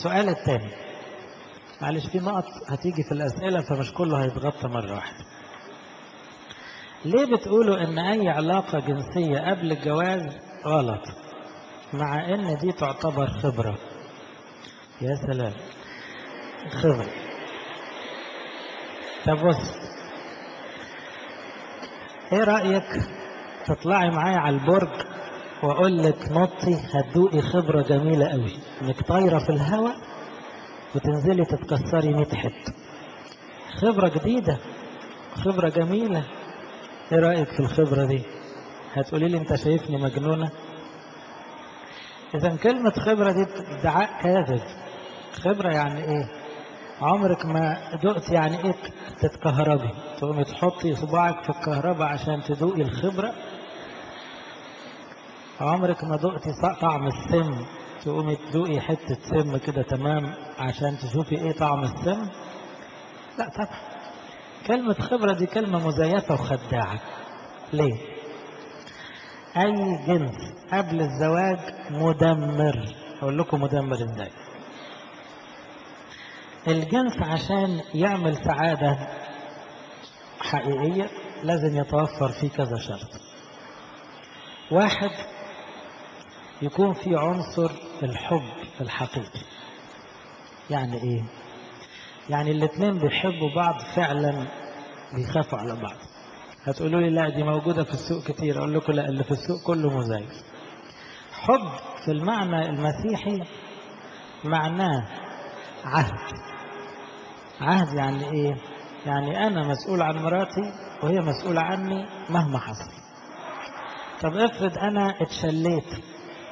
السؤال الثاني. معلش في نقط هتيجي في الأسئلة فمش كله هيتغطى مرة واحدة. ليه بتقولوا إن أي علاقة جنسية قبل الجواز غلط؟ مع إن دي تعتبر خبرة. يا سلام. خبرة. طب بص. إيه رأيك تطلعي معايا على البرج؟ وأقول لك نطي هتدوقي خبرة جميلة قوي. إنك طايرة في الهواء وتنزلي تتكسري 100 حتة. خبرة جديدة خبرة جميلة. إيه رأيك في الخبرة دي؟ هتقولي لي أنت شايفني مجنونة؟ اذا كلمة خبرة دي ادعاء كاذب. خبرة يعني إيه؟ عمرك ما دقت يعني إيه تتكهربي؟ تقومي تحطي صباعك في الكهرباء عشان تدوقي الخبرة عمرك ما دقتي طعم السم؟ تقومي تدوقي حتة سم كده تمام عشان تشوفي إيه طعم السم؟ لا طبعا. كلمة خبرة دي كلمة مزيفة وخداعة. ليه؟ أي جنس قبل الزواج مدمر. أقول لكم مدمر إزاي. الجنس عشان يعمل سعادة حقيقية لازم يتوفر فيه كذا شرط. واحد يكون في عنصر الحب الحقيقي يعني إيه؟ يعني الاثنين بيحبوا بعض فعلا بيخافوا على بعض. هتقولوا لي لا دي موجودة في السوق كتير. أقول لكم لا اللي في السوق كله مزيف حب في المعنى المسيحي معناه عهد. عهد يعني إيه؟ يعني أنا مسؤول عن مراتي وهي مسؤولة عني مهما حصل. طب افرض أنا اتشليت.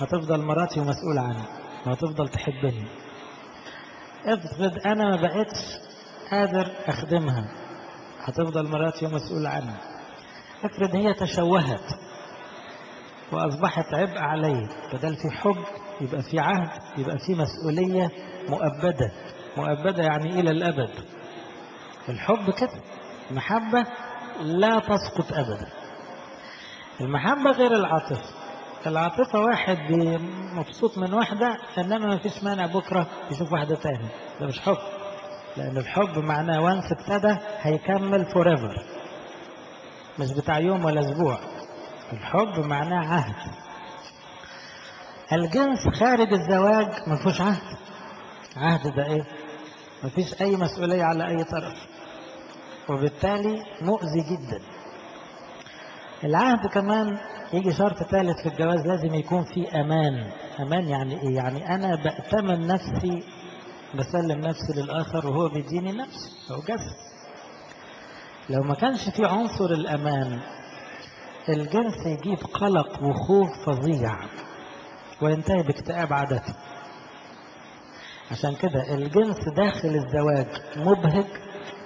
هتفضل مراتي ومسؤولة عني وهتفضل تحبني. افرض أنا ما بقتش قادر أخدمها هتفضل مراتي ومسؤولة عني افرض هي تشوهت وأصبحت عبء علي بدل في حب يبقى في عهد يبقى في مسؤولية مؤبدة. مؤبدة يعني إلى الأبد. الحب كده المحبة لا تسقط أبدا. المحبة غير العاطفة. العاطفة واحد مبسوط من واحدة إنما ما فيش مانع بكرة يشوف واحدة تاني ده مش حب. لأن الحب معناه وانس ابتدى هيكمل فوريفر مش بتاع يوم ولا أسبوع. الحب معناه عهد. الجنس خارج الزواج ما فيهوش عهد. عهد ده إيه؟ ما فيش أي مسؤولية على أي طرف. وبالتالي مؤذي جدا. العهد كمان يجي شرط ثالث في الجواز لازم يكون في أمان. أمان يعني إيه؟ يعني أنا بأتمن نفسي بسلم نفسي للآخر وهو بيديني نفسه. أو جسد لو ما كانش في عنصر الأمان الجنس يجيب قلق وخوف فظيع وينتهي باكتئاب عادة. عشان كده الجنس داخل الزواج مبهج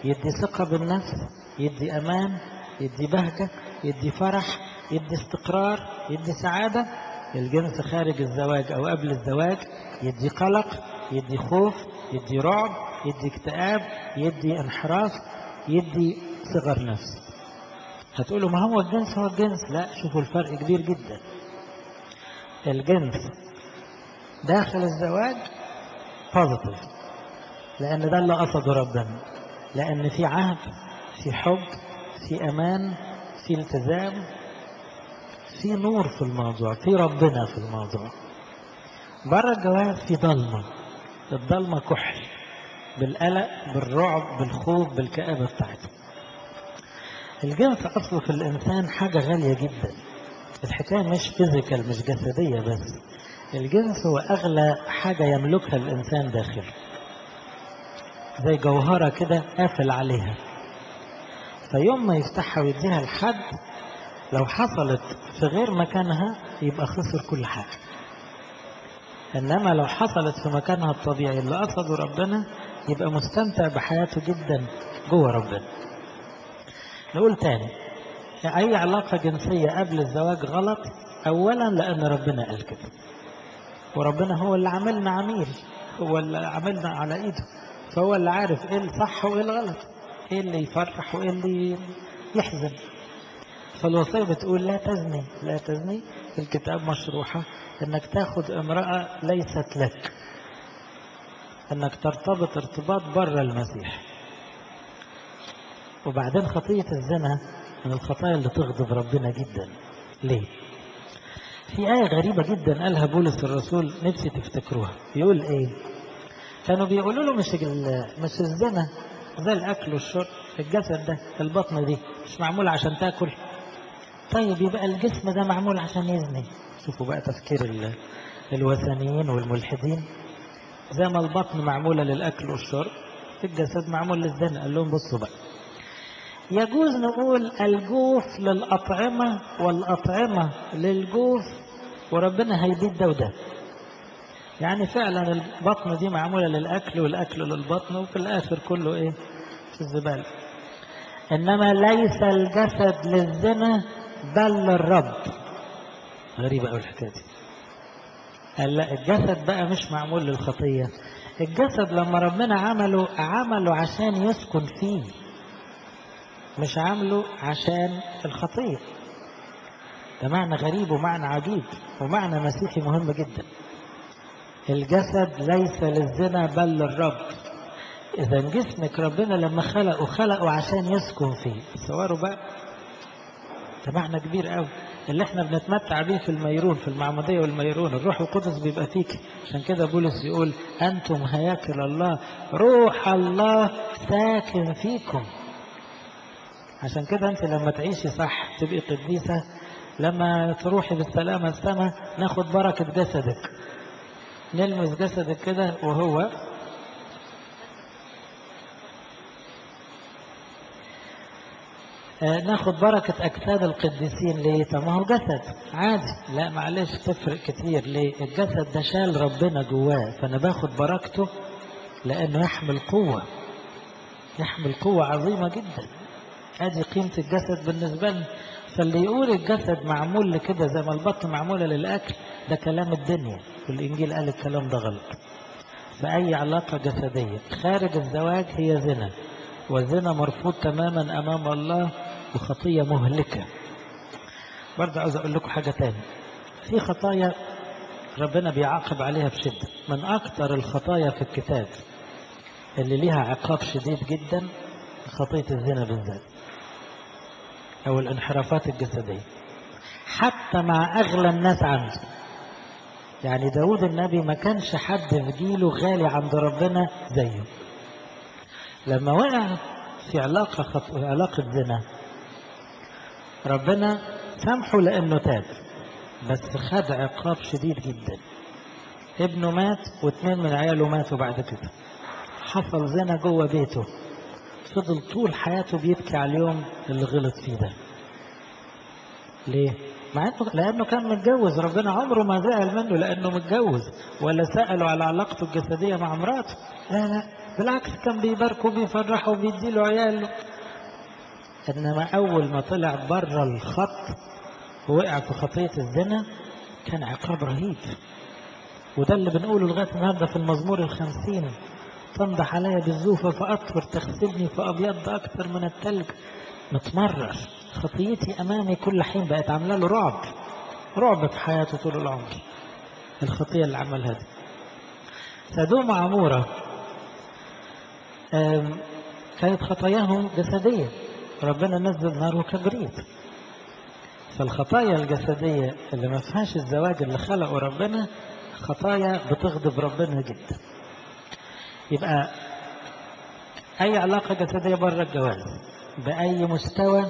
يدي ثقة بالنفس يدي أمان يدي بهجة يدي فرح يدي استقرار يدي سعادة الجنس خارج الزواج أو قبل الزواج يدي قلق يدي خوف يدي رعب يدي اكتئاب يدي انحراف يدي صغر نفس. هتقولوا ما هو الجنس؟ هو الجنس. لا شوفوا الفرق كبير جدا. الجنس داخل الزواج بوزيتيف لأن ده اللي قصده ربنا لأن في عهد في حب في أمان في التزام. في نور في الموضوع في ربنا في الموضوع. بره الجواز في ضلمة. الضلمة كحل. بالقلق بالرعب بالخوف بالكآبة بتاعته الجنس أصله في الإنسان حاجة غالية جدا. الحكاية مش فيزيكال مش جسدية بس. الجنس هو أغلى حاجة يملكها الإنسان داخله زي جوهرة كده قافل عليها. فيوم ما يفتحها ويديها لحد لو حصلت في غير مكانها يبقى خسر كل حاجة. إنما لو حصلت في مكانها الطبيعي اللي قصده ربنا يبقى مستمتع بحياته جدا جوه ربنا. نقول تاني أي علاقة جنسية قبل الزواج غلط؟ أولا لأن ربنا قال كده. وربنا هو اللي عملنا عميل هو اللي عملنا على إيده. فهو اللي عارف إيه الصح وإيه الغلط إيه اللي يفرح وإيه اللي يحزن. فالوصية بتقول لا تزني لا تزني الكتاب مشروحة إنك تاخد امرأة ليست لك إنك ترتبط ارتباط بره المسيح. وبعدين خطية الزنا من الخطايا اللي تغضب ربنا جدا. ليه؟ في آية غريبة جدا قالها بولس الرسول نفسي تفتكروها. يقول إيه؟ كانوا بيقولوا له مش مش الزنا زي الأكل والشرب الجسد ده البطن دي مش معمول عشان تاكل. طيب يبقى الجسم ده معمول عشان يزني. شوفوا بقى تفكير الوثنيين والملحدين. زي ما البطن معمولة للأكل والشرب الجسد معمول للزنا. قال لهم بصوا بقى. يجوز نقول الجوف للأطعمة والأطعمة للجوف وربنا هيبيد ده وده. يعني فعلا البطن دي معمولة للأكل والأكل للبطن وفي الآخر كله إيه؟ في الزبالة. إنما ليس الجسد للزنا بل للرب. غريبة أوي الحكاية دي. قال لا الجسد بقى مش معمول للخطية. الجسد لما ربنا عمله عمله عشان يسكن فيه مش عامله عشان الخطية. ده معنى غريب ومعنى عجيب ومعنى مسيحي مهم جدا. الجسد ليس للزنا بل للرب. إذا جسمك ربنا لما خلقه خلقه عشان يسكن فيه. تصوروا بقى. ده معنى كبير قوي. اللي إحنا بنتمتع بيه في الميرون في المعمودية والميرون. الروح القدس بيبقى فيك. عشان كده بولس يقول أنتم هياكل الله. روح الله ساكن فيكم. عشان كده أنت لما تعيشي صح تبقي قديسة. لما تروحي بالسلامة السماء ناخد بركة جسدك. نلمس جسدك كده وهو ناخد بركة أجساد القديسين ليه؟ طب ما هو جسد عادي. لا معلش تفرق كتير. ليه؟ الجسد ده شال ربنا جواه فأنا باخد بركته لأنه يحمل قوة. يحمل قوة عظيمة جدا. أدي قيمة الجسد بالنسبة لنا. فاللي يقول الجسد معمول لكده زي ما البطن معمولة للأكل ده كلام الدنيا. والإنجيل قال الكلام ده غلط. فأي علاقة جسدية؟ خارج الزواج هي زنا والزنا مرفوض تماما أمام الله وخطية مهلكة. برضه عاوز أقول لكم حاجة تاني. في خطايا ربنا بيعاقب عليها بشدة. من أكثر الخطايا في الكتاب اللي ليها عقاب شديد جدا خطية الزنا بالذات أو الانحرافات الجسدية. حتى مع أغلى الناس عنده. يعني داود النبي ما كانش حد في جيله غالي عند ربنا زيه. لما وقع في علاقة خط... علاقة زنا ربنا سامحه لأنه تاب بس خد عقاب شديد جدا. ابنه مات واثنين من عياله ماتوا بعد كده. حصل زنا جوه بيته. فضل طول حياته بيبكي على اليوم اللي غلط فيه ده. ليه؟ مع انه لأنه كان متجوز. ربنا عمره ما زعل منه لأنه متجوز ولا سأله على علاقته الجسدية مع مراته. لا لا بالعكس كان بيباركه وبيفرحه وبيديله عياله. إنما أول ما طلع بره الخط ووقع في خطية الزنا كان عقاب رهيب. وده اللي بنقوله لغاية النهارده في المزمور الخمسين. تنضح علي بالزوفة فأطهر تغسلني فأبيض أكثر من التلج. متمرر. خطيتي أمامي كل حين بقت عاملة له رعب. رعب في حياته طول العمر. الخطية اللي عملها دي. سدوم عمورة. كانت خطاياهم جسدية. ربنا نزل نار وكبريت. فالخطايا الجسدية اللي ما فيهاش الزواج اللي خلقه ربنا خطايا بتغضب ربنا جدا يبقى أي علاقة جسدية بره الجواز بأي مستوى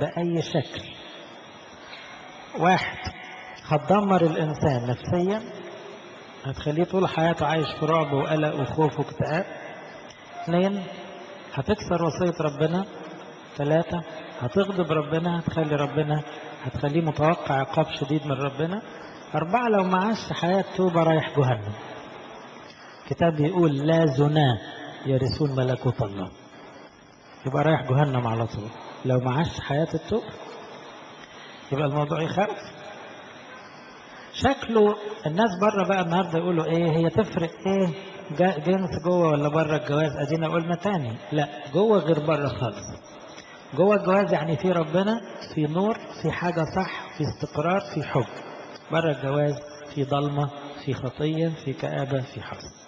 بأي شكل. واحد هتدمر الإنسان نفسيا هتخليه طول حياته عايش في رعب وقلق وخوف واكتئاب. اثنين هتكسر وصية ربنا ثلاثة هتغضب ربنا هتخلي ربنا هتخليه متوقع عقاب شديد من ربنا. أربعة لو معاش حياة توبة رايح جهنم. كتاب يقول لا زنا يرثون ملكوت الله. يبقى رايح جهنم على طول. لو معاش حياة التوبة يبقى الموضوع يخاف شكله الناس بره بقى النهارده يقولوا إيه هي تفرق إيه جنس جوه ولا بره الجواز؟ أدينا قلنا تاني. لا جوه غير بره خالص. جوه الجواز يعني في ربنا في نور في حاجة صح في استقرار في حب. بره الجواز في ضلمه في خطية في كآبة في حزن